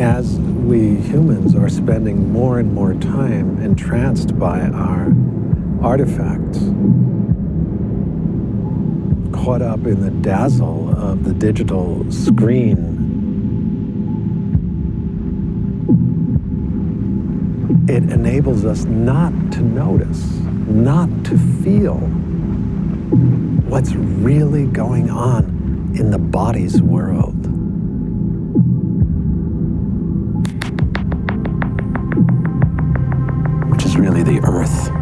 as we humans are spending more and more time entranced by our artifacts, caught up in the dazzle of the digital screen, it enables us not to notice, not to feel what's really going on in the body's world. The earth.